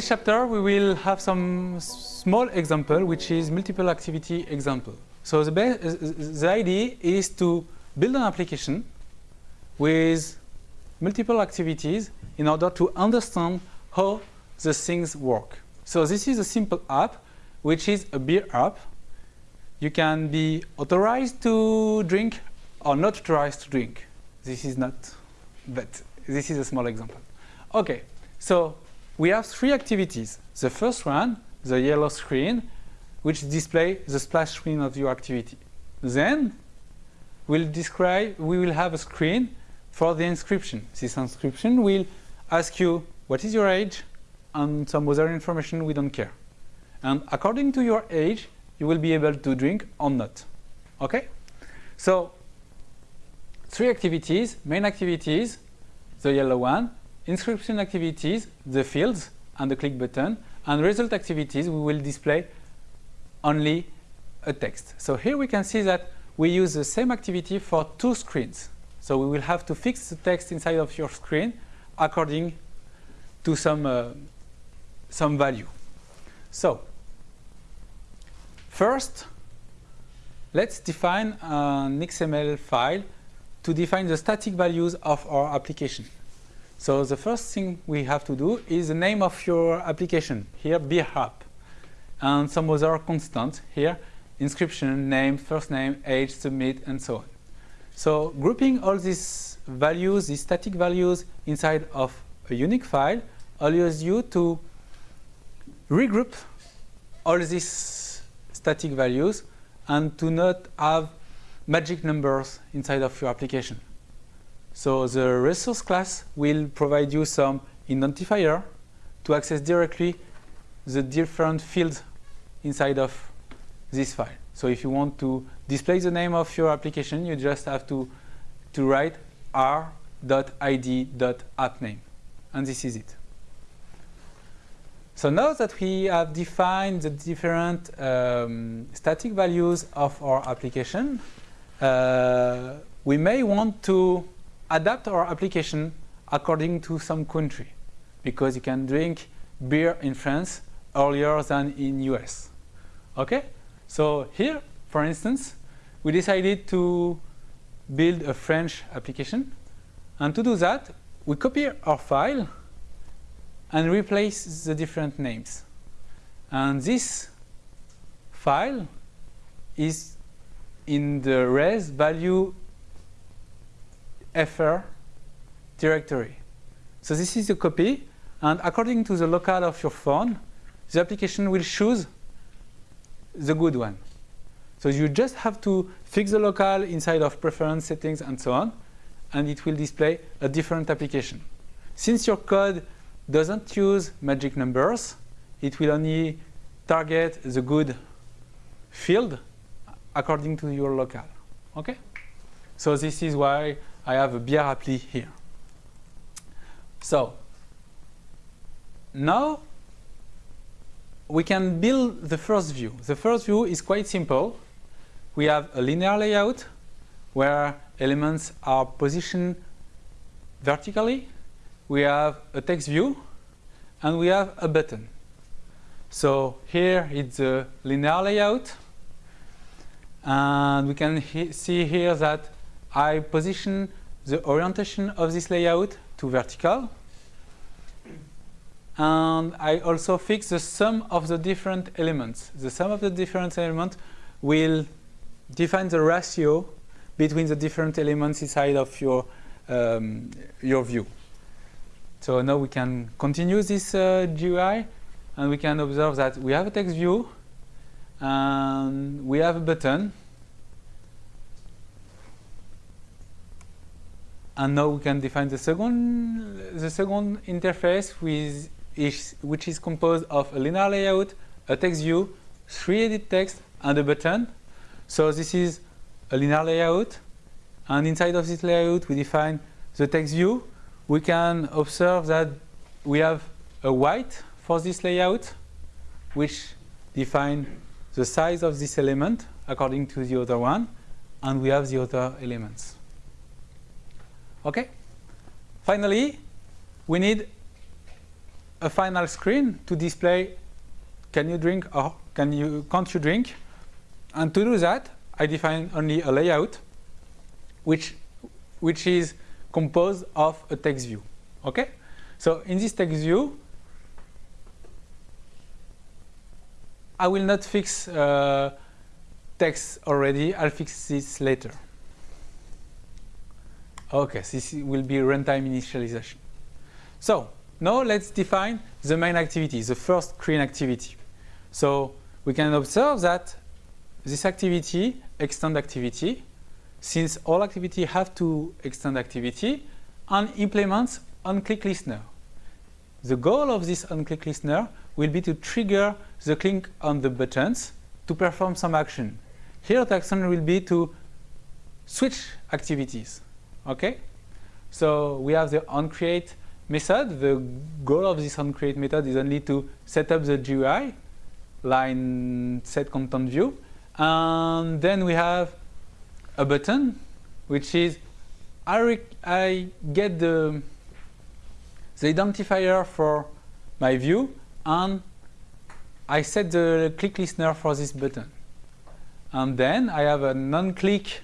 this chapter, we will have some small example, which is multiple activity example. So the, the idea is to build an application with multiple activities in order to understand how the things work. So this is a simple app, which is a beer app. You can be authorized to drink or not authorized to drink. This is not, but this is a small example. Okay, so we have three activities. The first one, the yellow screen, which display the splash screen of your activity. Then we'll describe, we will have a screen for the inscription. This inscription will ask you what is your age and some other information we don't care. And according to your age, you will be able to drink or not. Okay? So three activities, main activities, the yellow one, inscription activities, the fields and the click button, and result activities, we will display only a text. So here we can see that we use the same activity for two screens. So we will have to fix the text inside of your screen according to some, uh, some value. So first, let's define an XML file to define the static values of our application. So the first thing we have to do is the name of your application, here app, and some other constants here, inscription, name, first name, age, submit, and so on. So grouping all these values, these static values inside of a unique file allows you to regroup all these static values and to not have magic numbers inside of your application. So the resource class will provide you some identifier to access directly the different fields inside of this file. So if you want to display the name of your application, you just have to, to write r.id.appname. And this is it. So now that we have defined the different um, static values of our application, uh, we may want to adapt our application according to some country because you can drink beer in France earlier than in US. Okay? So here, for instance, we decided to build a French application. And to do that, we copy our file and replace the different names. And this file is in the res value fr directory. So this is a copy, and according to the locale of your phone, the application will choose the good one. So you just have to fix the locale inside of preference settings and so on, and it will display a different application. Since your code doesn't use magic numbers, it will only target the good field according to your locale. Okay? So this is why I have a beer appli here. So now we can build the first view. The first view is quite simple. We have a linear layout where elements are positioned vertically. We have a text view and we have a button. So here it's a linear layout and we can he see here that I position the orientation of this layout to vertical and I also fix the sum of the different elements. The sum of the different elements will define the ratio between the different elements inside of your, um, your view. So now we can continue this uh, GUI and we can observe that we have a text view and we have a button and now we can define the second the second interface with which is composed of a linear layout, a text view, three edit text, and a button. So this is a linear layout, and inside of this layout we define the text view. We can observe that we have a weight for this layout, which define the size of this element according to the other one, and we have the other elements. Okay? Finally, we need a final screen to display can you drink or can you can't you drink? And to do that I define only a layout which which is composed of a text view. Okay? So in this text view I will not fix uh, text already. I'll fix this later okay this will be runtime initialization so now let's define the main activity, the first screen activity. So we can observe that this activity, extend activity, since all activity have to extend activity, and implements onClick listener. The goal of this onClick listener will be to trigger the click on the buttons to perform some action. Here the action will be to switch activities. Okay? So we have the onCreate method. The goal of this onCreate method is only to set up the GUI, line set content view. And then we have a button, which is I, I get the, the identifier for my view and I set the click listener for this button. And then I have a non-click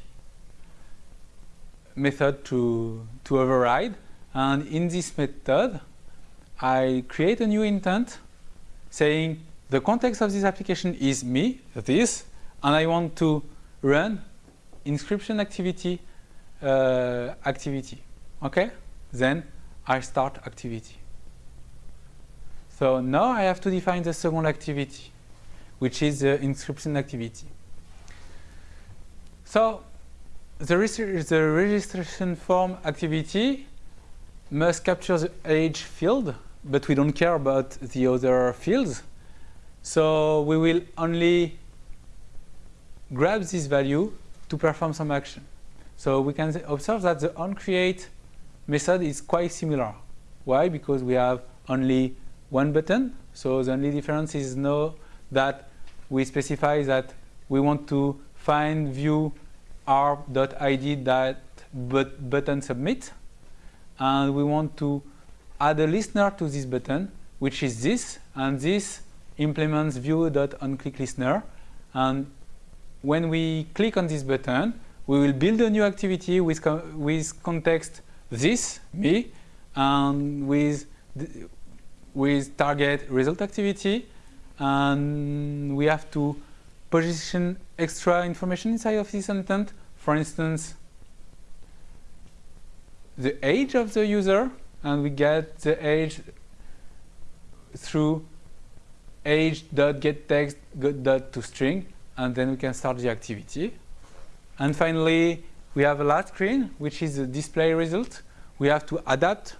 method to, to override and in this method, I create a new intent saying the context of this application is me, this, and I want to run inscription activity uh, activity. Okay? Then I start activity. So now I have to define the second activity, which is the inscription activity. So the, the registration form activity must capture the age field, but we don't care about the other fields. So we will only grab this value to perform some action. So we can observe that the onCreate method is quite similar. Why? Because we have only one button. So the only difference is now that we specify that we want to find view r.id that button submit and we want to add a listener to this button, which is this, and this implements view.onClickListener. And when we click on this button, we will build a new activity with, co with context this, me, and with, with target result activity. And we have to position extra information inside of this intent. For instance, the age of the user and we get the age through age.getText.toString and then we can start the activity. And finally, we have a last screen, which is the display result. We have to adapt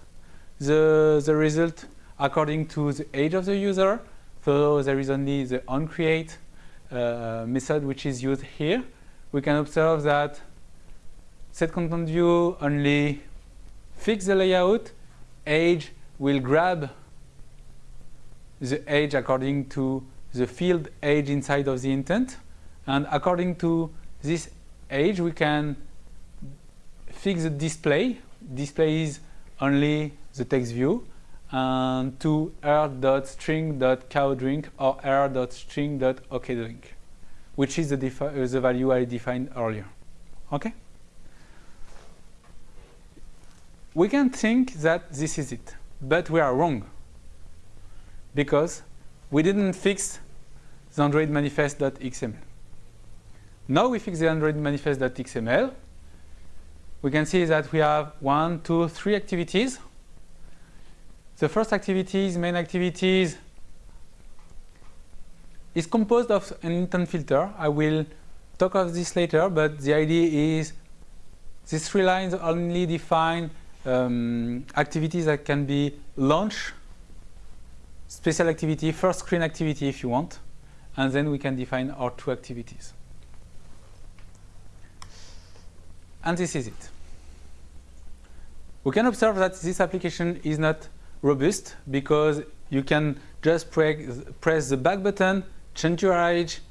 the, the result according to the age of the user. So there is only the onCreate uh, method which is used here. We can observe that set content view only fix the layout, age will grab the age according to the field age inside of the intent. And according to this age, we can fix the display. Display is only the text view and to r.string.cowdrink or r.string.okdrink, which is the, uh, the value I defined earlier. Okay? We can think that this is it, but we are wrong because we didn't fix the Android manifest.xml. Now we fix the Android manifest.xml. We can see that we have one, two, three activities. The first activities, main activities, is composed of an intent filter. I will talk of this later, but the idea is these three lines only define um, activities that can be launch, special activity, first screen activity if you want, and then we can define our two activities. And this is it. We can observe that this application is not robust because you can just pre press the back button, change your age,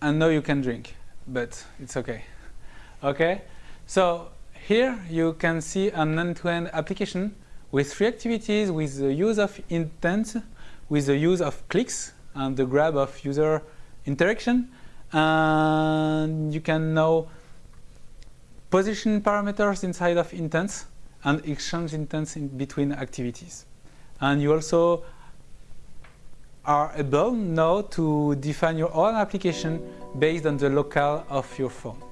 and now you can drink. But it's okay. Okay? So here you can see an end-to-end -end application with three activities with the use of intent, with the use of clicks and the grab of user interaction. And you can now position parameters inside of intents and exchange intents in between activities. And you also are able now to define your own application based on the locale of your phone.